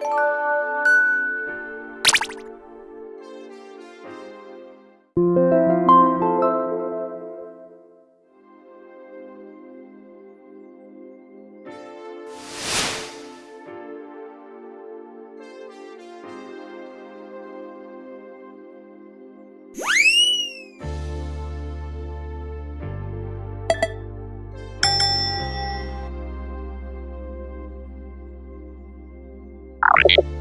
you recording.